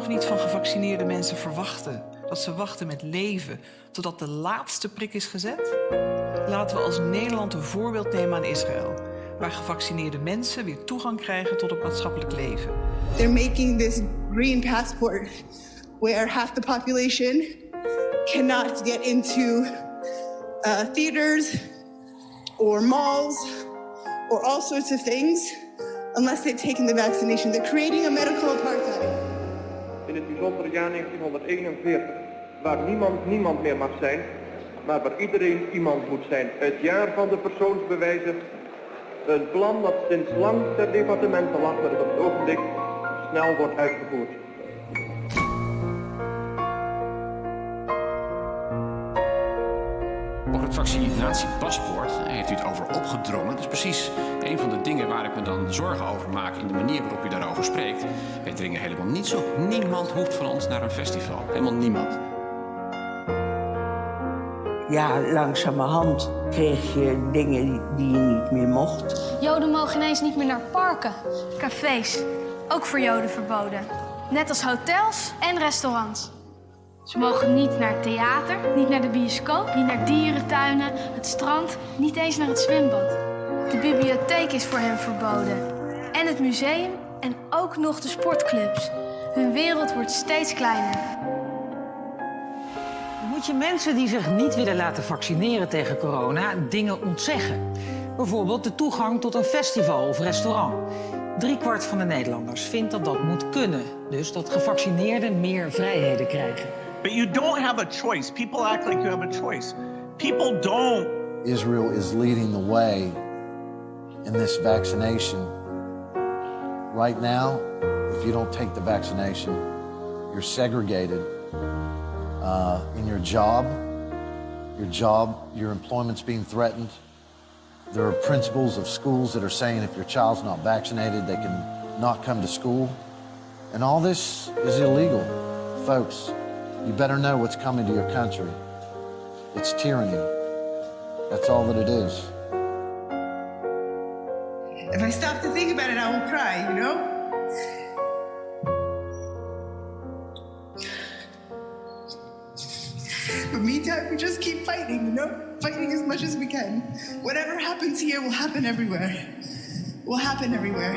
niet van gevaccineerde mensen verwachten dat ze wachten met leven totdat de laatste prik is gezet? Laten we als Nederland een voorbeeld nemen aan Israël, waar gevaccineerde mensen weer toegang krijgen tot het maatschappelijk leven. They're making this green passport where half the population cannot get into uh, theaters or malls or all sorts of things unless they've taken the vaccination. They're creating a medical apartheid. In het bijzondere jaar 1941, waar niemand niemand meer mag zijn, maar waar iedereen iemand moet zijn. Het jaar van de persoonsbewijzen. Een plan dat sinds lang ter departementen lag, maar dat op het ogenblik snel wordt uitgevoerd. Over het vaccinatiepaspoort heeft u het over opgedrongen. Dat is precies een van de dingen waar ik me dan zorgen over maak in de manier waarop u daarover spreekt. Wij dringen helemaal niet zo. Niemand hoeft van ons naar een festival. Helemaal niemand. Ja, langzamerhand kreeg je dingen die je niet meer mocht. Joden mogen ineens niet meer naar parken, cafés. Ook voor Joden verboden. Net als hotels en restaurants. Ze mogen niet naar het theater, niet naar de bioscoop, niet naar dierentuinen, het strand, niet eens naar het zwembad. De bibliotheek is voor hen verboden. En het museum en ook nog de sportclubs. Hun wereld wordt steeds kleiner. Moet je mensen die zich niet willen laten vaccineren tegen corona dingen ontzeggen? Bijvoorbeeld de toegang tot een festival of restaurant. Driekwart van de Nederlanders vindt dat dat moet kunnen. Dus dat gevaccineerden meer vrijheden krijgen. But you don't have a choice. People act like you have a choice. People don't. Israel is leading the way in this vaccination. Right now, if you don't take the vaccination, you're segregated uh, in your job. Your job, your employment's being threatened. There are principals of schools that are saying if your child's not vaccinated, they can not come to school. And all this is illegal. Folks, you better know what's coming to your country. It's tyranny. That's all that it is. If I stop to think about it, I will cry, you know? But meantime, we just keep fighting, you know? Fighting as much as we can. Whatever happens here will happen everywhere. Will happen everywhere.